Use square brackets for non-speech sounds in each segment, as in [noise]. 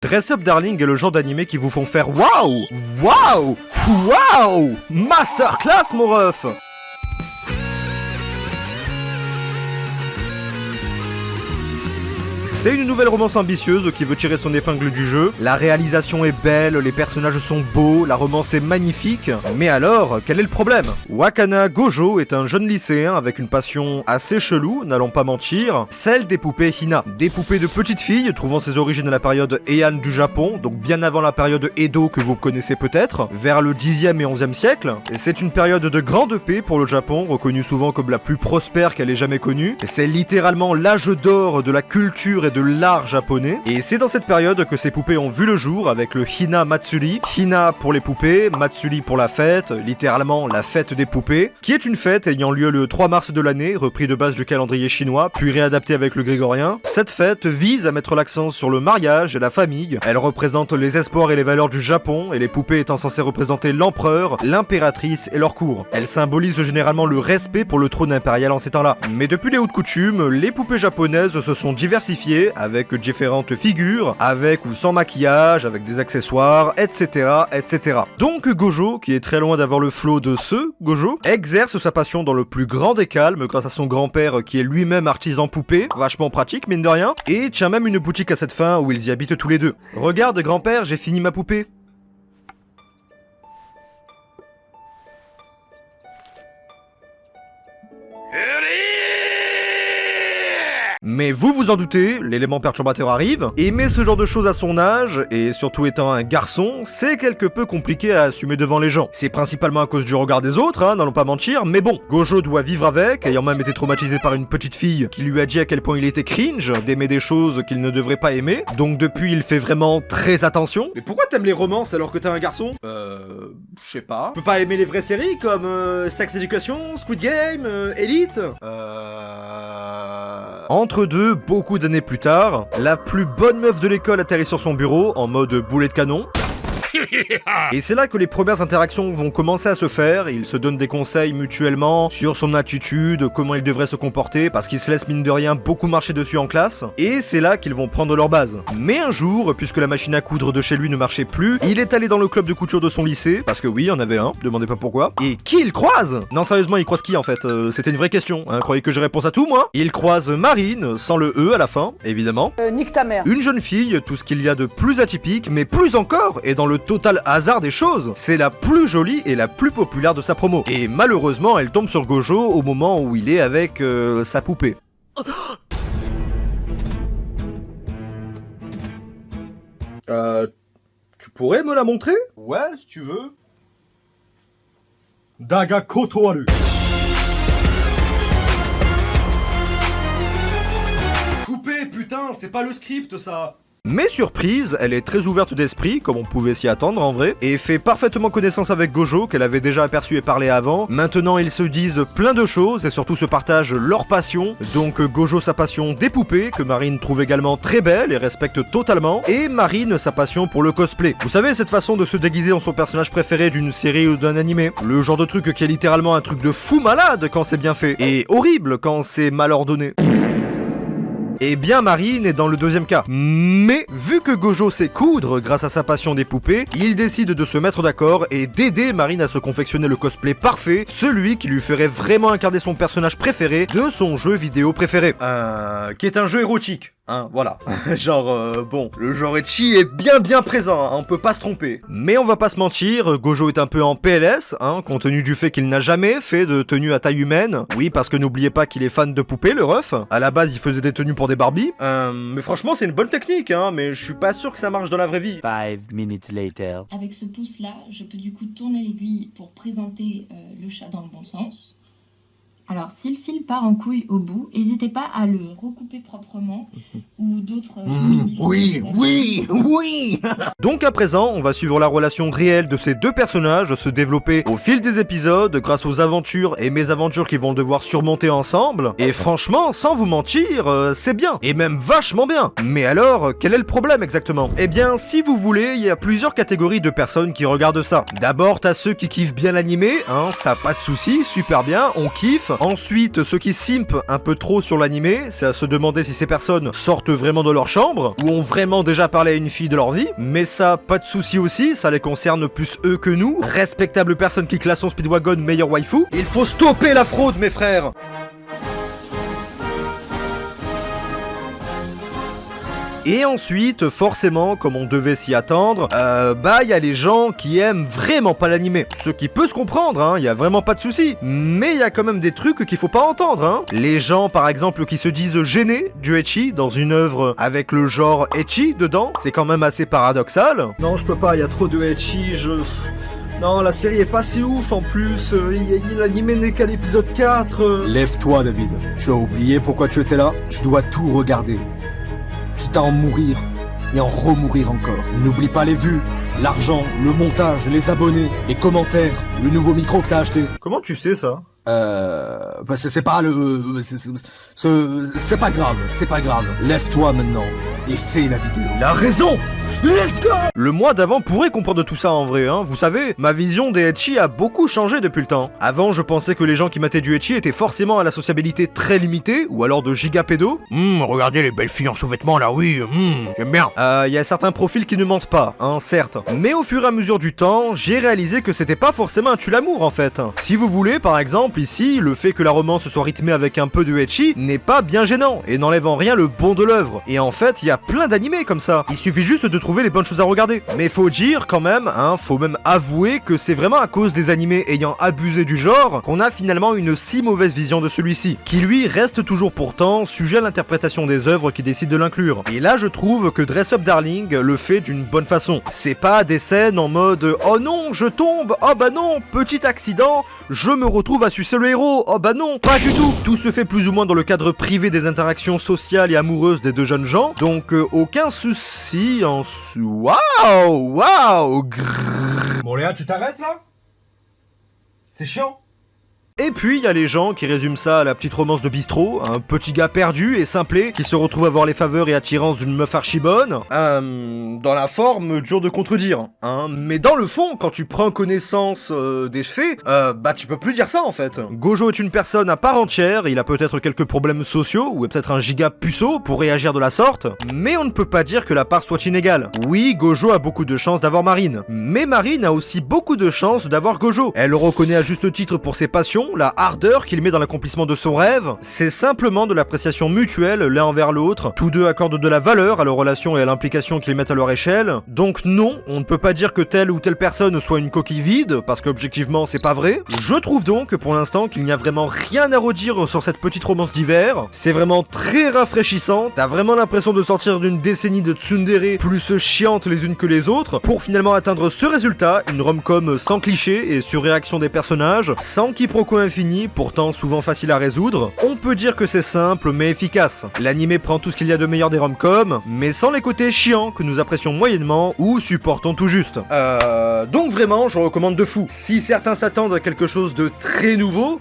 Dress Up Darling est le genre d'animé qui vous font faire waouh Waouh Waouh. Masterclass mon ref C'est une nouvelle romance ambitieuse qui veut tirer son épingle du jeu. La réalisation est belle, les personnages sont beaux, la romance est magnifique. Mais alors, quel est le problème? Wakana Gojo est un jeune lycéen avec une passion assez chelou, n'allons pas mentir, celle des poupées Hina. Des poupées de petites filles trouvant ses origines à la période Heian du Japon, donc bien avant la période Edo que vous connaissez peut-être, vers le 10e et 11e siècle. Et c'est une période de grande paix pour le Japon, reconnue souvent comme la plus prospère qu'elle ait jamais connue. C'est littéralement l'âge d'or de la culture de l'art japonais. Et c'est dans cette période que ces poupées ont vu le jour avec le Hina Matsuri. Hina pour les poupées, Matsuri pour la fête, littéralement la fête des poupées, qui est une fête ayant lieu le 3 mars de l'année, repris de base du calendrier chinois, puis réadapté avec le grégorien. Cette fête vise à mettre l'accent sur le mariage et la famille. Elle représente les espoirs et les valeurs du Japon, et les poupées étant censées représenter l'empereur, l'impératrice et leur cour. Elle symbolise généralement le respect pour le trône impérial en ces temps-là. Mais depuis les hautes coutumes, les poupées japonaises se sont diversifiées avec différentes figures, avec ou sans maquillage, avec des accessoires, etc., etc. Donc Gojo, qui est très loin d'avoir le flot de ce Gojo, exerce sa passion dans le plus grand des calmes grâce à son grand-père qui est lui-même artisan poupée, vachement pratique mine de rien, et tient même une boutique à cette fin où ils y habitent tous les deux. Regarde grand-père, j'ai fini ma poupée. Mais vous vous en doutez, l'élément perturbateur arrive. Aimer ce genre de choses à son âge, et surtout étant un garçon, c'est quelque peu compliqué à assumer devant les gens. C'est principalement à cause du regard des autres, hein, n'allons pas mentir, mais bon, Gojo doit vivre avec, ayant même été traumatisé par une petite fille qui lui a dit à quel point il était cringe d'aimer des choses qu'il ne devrait pas aimer. Donc depuis, il fait vraiment très attention. Mais pourquoi t'aimes les romances alors que t'es un garçon? Euh... Je sais pas. Tu peux pas aimer les vraies séries comme euh, Sex Education, Squid Game, euh, Elite? Euh... Entre deux, beaucoup d'années plus tard, la plus bonne meuf de l'école atterrit sur son bureau en mode boulet de canon. [laughs] [laughs] Et c'est là que les premières interactions vont commencer à se faire, ils se donnent des conseils mutuellement sur son attitude, comment il devrait se comporter, parce qu'ils se laissent mine de rien beaucoup marcher dessus en classe, et c'est là qu'ils vont prendre leur base. Mais un jour, puisque la machine à coudre de chez lui ne marchait plus, il est allé dans le club de couture de son lycée, parce que oui, il y en avait un, demandez pas pourquoi, et qui il croise? Non sérieusement, il croise qui en fait? Euh, C'était une vraie question, hein, croyez que j'ai réponse à tout moi? Il croise Marine, sans le E à la fin, évidemment. Euh, nique ta mère. Une jeune fille, tout ce qu'il y a de plus atypique, mais plus encore, et dans le total hasard des choses, c'est la plus jolie et la plus populaire de sa promo. Et malheureusement, elle tombe sur Gojo au moment où il est avec euh, sa poupée. Euh, tu pourrais me la montrer? Ouais, si tu veux. Daga Kotoaru. Coupé, putain, c'est pas le script ça mais surprise, elle est très ouverte d'esprit, comme on pouvait s'y attendre en vrai, et fait parfaitement connaissance avec Gojo, qu'elle avait déjà aperçu et parlé avant. Maintenant, ils se disent plein de choses, et surtout se partagent leur passion. Donc Gojo sa passion des poupées, que Marine trouve également très belle et respecte totalement, et Marine sa passion pour le cosplay. Vous savez, cette façon de se déguiser en son personnage préféré d'une série ou d'un animé Le genre de truc qui est littéralement un truc de fou malade quand c'est bien fait, et horrible quand c'est mal ordonné. Et bien Marine est dans le deuxième cas. Mais vu que Gojo sait coudre grâce à sa passion des poupées, il décide de se mettre d'accord et d'aider Marine à se confectionner le cosplay parfait, celui qui lui ferait vraiment incarner son personnage préféré de son jeu vidéo préféré. Euh, qui est un jeu érotique. Hein, voilà. [laughs] genre, euh, bon, le genre Echi est bien bien présent, hein, on peut pas se tromper. Mais on va pas se mentir, Gojo est un peu en PLS, hein, compte tenu du fait qu'il n'a jamais fait de tenue à taille humaine. Oui, parce que n'oubliez pas qu'il est fan de poupées, le ref. À la base, il faisait des tenues pour des Barbie. Euh, mais franchement, c'est une bonne technique, hein, mais je suis pas sûr que ça marche dans la vraie vie. Five minutes later. Avec ce pouce-là, je peux du coup tourner l'aiguille pour présenter euh, le chat dans le bon sens. Alors, si le fil part en couille au bout, n'hésitez pas à le recouper proprement ou d'autres... Mmh, oui, oui, oui [laughs] Donc à présent, on va suivre la relation réelle de ces deux personnages se développer au fil des épisodes grâce aux aventures et mésaventures qu'ils vont devoir surmonter ensemble. Et franchement, sans vous mentir, euh, c'est bien. Et même vachement bien. Mais alors, quel est le problème exactement? Eh bien, si vous voulez, il y a plusieurs catégories de personnes qui regardent ça. D'abord, t'as ceux qui kiffent bien l'animé, hein, ça pas de souci, super bien, on kiffe. Ensuite, ceux qui simpent un peu trop sur l'animé, c'est à se demander si ces personnes sortent vraiment de leur chambre, ou ont vraiment déjà parlé à une fille de leur vie. Mais ça, pas de souci aussi, ça les concerne plus eux que nous. Respectable personne qui classe son Speedwagon meilleur waifu. Il faut stopper la fraude, mes frères Et ensuite, forcément, comme on devait s'y attendre, euh, bah il y a les gens qui aiment vraiment pas l'animé. Ce qui peut se comprendre, hein, il y a vraiment pas de souci. Mais il y a quand même des trucs qu'il faut pas entendre, hein. Les gens, par exemple, qui se disent gênés du etchi dans une œuvre avec le genre etchi dedans, c'est quand même assez paradoxal. Non, je peux pas, il y a trop de etchi, je... Non, la série est pas si ouf en plus, euh, l'animé n'est qu'à l'épisode 4. euh. Lève-toi, David. Tu as oublié pourquoi tu étais là Je dois tout regarder. À en mourir et en remourir encore. N'oublie pas les vues, l'argent, le montage, les abonnés, les commentaires, le nouveau micro que t'as acheté. Comment tu sais ça? Euh... bah, c'est pas le... c'est c'est pas grave, c'est pas grave. Lève-toi maintenant et fais la vidéo. La raison Let's go Le mois d'avant pourrait comprendre tout ça en vrai, hein. Vous savez, ma vision des etchi a beaucoup changé depuis le temps. Avant, je pensais que les gens qui mataient du etchi étaient forcément à la sociabilité très limitée, ou alors de gigapédo. Hum, regardez les belles filles en sous-vêtements là, oui, hum, j'aime bien. Euh, il y a certains profils qui ne mentent pas, hein, certes. Mais au fur et à mesure du temps, j'ai réalisé que c'était pas forcément un tue-l'amour en fait. Si vous voulez, par exemple, ici, le fait que la romance soit rythmée avec un peu de etchi n'est pas bien gênant, et n'enlève en rien le bon de l'œuvre. Et en fait, il y a plein d'animés comme ça. Il suffit juste de trouver les bonnes choses à regarder. Mais faut dire quand même, hein, faut même avouer que c'est vraiment à cause des animés ayant abusé du genre qu'on a finalement une si mauvaise vision de celui-ci, qui lui reste toujours pourtant sujet à l'interprétation des œuvres qui décident de l'inclure. Et là, je trouve que Dress Up Darling le fait d'une bonne façon. C'est pas des scènes en mode oh non, je tombe, oh bah non, petit accident, je me retrouve à sucer le héros, oh bah non, pas du tout. Tout se fait plus ou moins dans le cadre privé des interactions sociales et amoureuses des deux jeunes gens, donc euh, aucun souci en. Waouh, waouh, Léa, tu t'arrêtes là? C'est chiant. Et puis il y a les gens qui résument ça à la petite romance de bistrot, un petit gars perdu et simplé qui se retrouve à voir les faveurs et attirances d'une meuf archi bonne. Euh, dans la forme, dur de contredire, hein. Mais dans le fond, quand tu prends connaissance euh, des faits, euh, bah tu peux plus dire ça en fait. Gojo est une personne à part entière, il a peut-être quelques problèmes sociaux ou peut-être un giga puceau pour réagir de la sorte, mais on ne peut pas dire que la part soit inégale. Oui, Gojo a beaucoup de chances d'avoir Marine, mais Marine a aussi beaucoup de chances d'avoir Gojo. Elle le reconnaît à juste titre pour ses passions, la ardeur qu'il met dans l'accomplissement de son rêve. C'est simplement de l'appréciation mutuelle l'un envers l'autre. Tous deux accordent de la valeur à leurs relations et à l'implication qu'ils mettent à leur échelle. Donc non, on ne peut pas dire que telle ou telle personne soit une coquille vide, parce qu'objectivement c'est pas vrai. Je trouve donc pour l'instant qu'il n'y a vraiment rien à redire sur cette petite romance d'hiver. C'est vraiment très rafraîchissant. T'as vraiment l'impression de sortir d'une décennie de tsundere plus chiantes les unes que les autres, pour finalement atteindre ce résultat, une rom-com sans cliché et sur réaction des personnages, sans quiproquo infini, pourtant souvent facile à résoudre. On peut dire que c'est simple mais efficace. L'animé prend tout ce qu'il y a de meilleur des rom-coms, mais sans les côtés chiants que nous apprécions moyennement ou supportons tout juste. Euh, donc vraiment, je recommande de fou. Si certains s'attendent à quelque chose de très nouveau,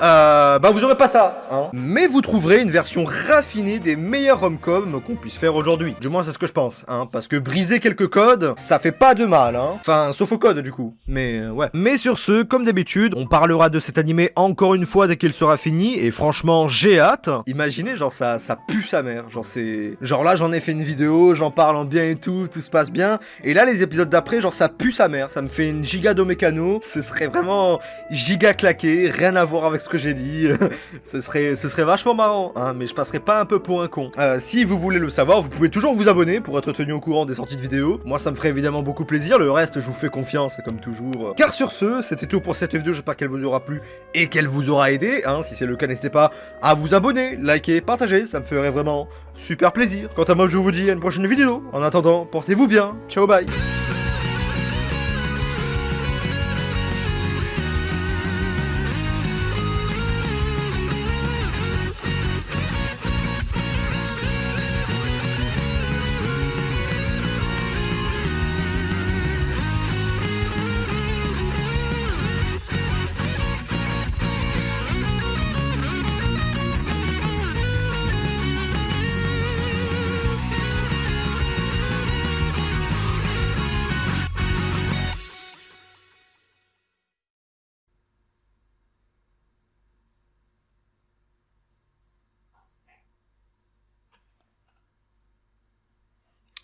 euh, bah vous aurez pas ça, hein. Mais vous trouverez une version raffinée des meilleurs rom-coms qu'on puisse faire aujourd'hui. Du moins c'est ce que je pense, hein. Parce que briser quelques codes, ça fait pas de mal, hein. Enfin, sauf au code du coup. Mais euh, ouais. Mais sur ce, comme d'habitude, on parlera de cet animé encore une fois dès qu'il sera fini. Et franchement, j'ai hâte. Imaginez, genre ça, ça pue sa mère. Genre c'est, genre là j'en ai fait une vidéo, j'en parle en bien et tout, tout se passe bien. Et là les épisodes d'après, genre ça pue sa mère. Ça me fait une giga do mécano. Ce serait vraiment giga claqué, rien à voir avec ce que j'ai dit. [laughs] ce serait, ce serait vachement marrant, hein, mais je passerai pas un peu pour un con. Euh, si vous voulez le savoir, vous pouvez toujours vous abonner pour être tenu au courant des sorties de vidéos. Moi, ça me ferait évidemment beaucoup plaisir. Le reste, je vous fais confiance, comme toujours. Car sur ce, c'était tout pour cette vidéo. J'espère qu'elle vous aura plu et qu'elle vous aura aidé. Hein. Si c'est le cas, n'hésitez pas à vous abonner, liker, partager. Ça me ferait vraiment super plaisir. Quant à moi, je vous dis à une prochaine vidéo. En attendant, portez-vous bien. Ciao, bye.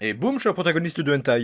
Et boum, je suis un protagoniste de hentai.